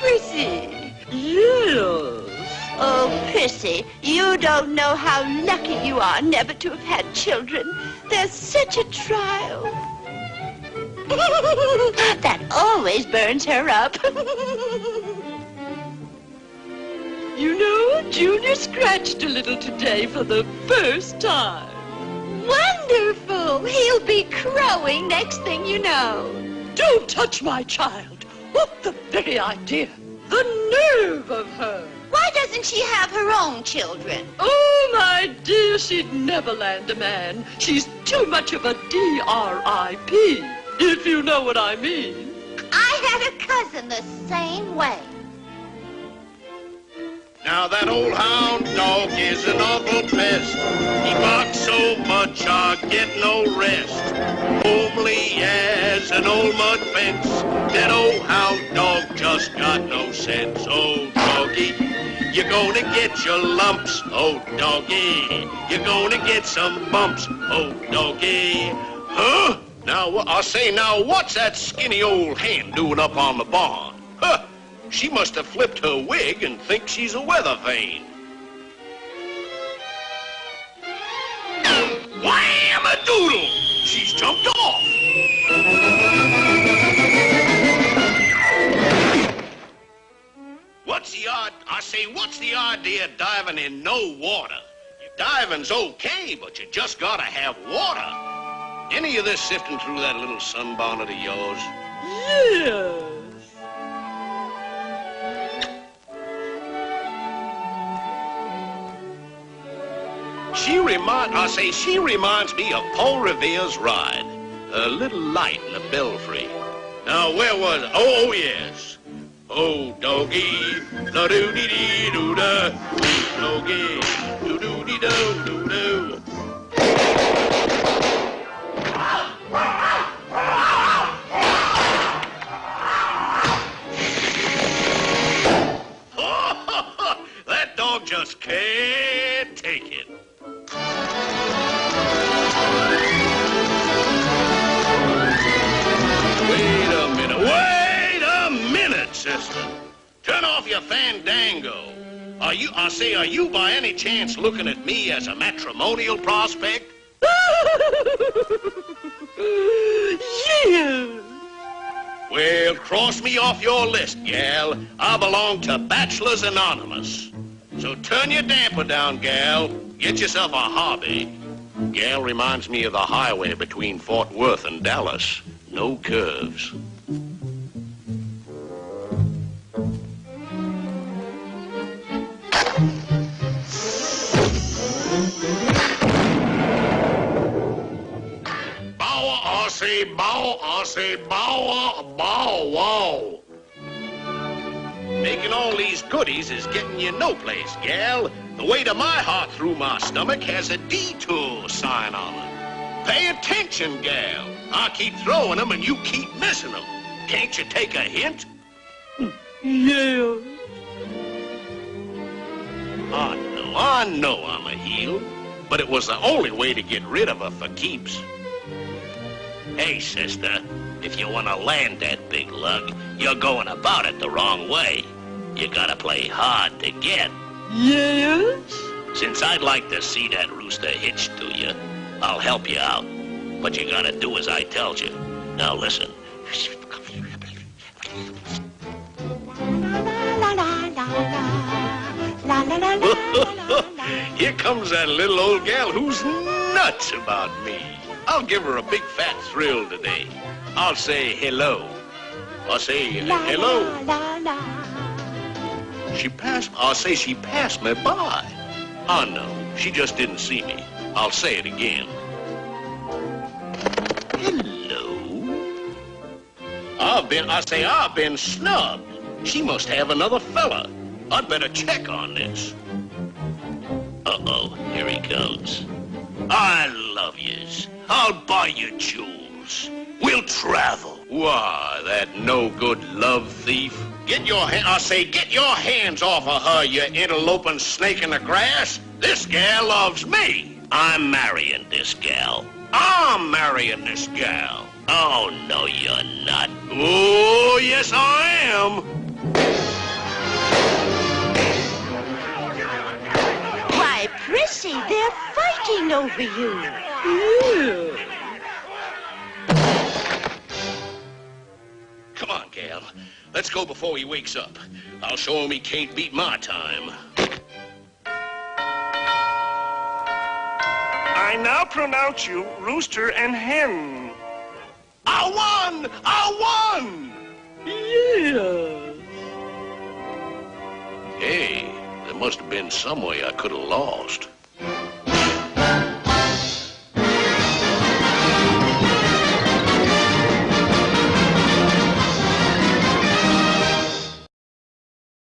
Prissy. Yes. Oh, Prissy, you don't know how lucky you are never to have had children. They're such a trial. that always burns her up. You know, Junior scratched a little today for the first time. Wonderful! He'll be crowing next thing you know. Don't touch my child. What the very idea. The nerve of her. Why doesn't she have her own children? Oh, my dear, she'd never land a man. She's too much of a D-R-I-P, if you know what I mean. I had a cousin the same way. Now that old hound dog is an awful pest. He barks so much I get no rest. Homely as an old mud fence. That old hound dog just got no sense. Oh, doggy, you're gonna get your lumps. Oh, doggy, you're gonna get some bumps. Oh, doggy. Huh? Now, I say, now, what's that skinny old hen doing up on the barn? Huh? She must have flipped her wig and thinks she's a weather vane. Wham-a-doodle! The idea diving in no water? Diving's okay, but you just gotta have water. Any of this sifting through that little sunbonnet of yours? Yes. She remind I say she reminds me of Paul Revere's ride. A little light in the belfry. Now where was oh, oh yes. Oh doggy da doo dee dee doo da doggy doo doo dee doo doo doo. that dog just can't sister. Turn off your fandango. Are you, I say, are you by any chance looking at me as a matrimonial prospect? yes. Well, cross me off your list, gal. I belong to Bachelors Anonymous. So turn your damper down, gal. Get yourself a hobby. Gal reminds me of the highway between Fort Worth and Dallas. No curves. Say bow, I say bow, bow, wow. Making all these goodies is getting you no place, gal. The way to my heart through my stomach has a detour sign on it. Pay attention, gal. I keep throwing them and you keep missing them. Can't you take a hint? Yes. I know, I know I'm a heel, but it was the only way to get rid of her for keeps. Hey, sister, if you want to land that big lug, you're going about it the wrong way. You gotta play hard to get. Yes. Since I'd like to see that rooster hitched to you, I'll help you out. But you gotta do as I tells you. Now listen. Here comes that little old gal who's nuts about me. I'll give her a big fat thrill today. I'll say hello. I'll say uh, hello. She passed, I'll say she passed me by. Oh no, she just didn't see me. I'll say it again. Hello. I've been, I say I've been snubbed. She must have another fella. I'd better check on this. Uh-oh, here he comes. I love yous. I'll buy you jewels. We'll travel. Why, that no-good love thief. Get your hand, I say, get your hands off of her, you interloping snake in the grass. This gal loves me. I'm marrying this gal. I'm marrying this gal. Oh, no, you're not. Oh, yes, I am. Prissy, they're fighting over you. Yeah. Come on, gal. Let's go before he wakes up. I'll show him he can't beat my time. I now pronounce you rooster and hen. I won! I won! Yes. Hey, there must have been some way I could have lost.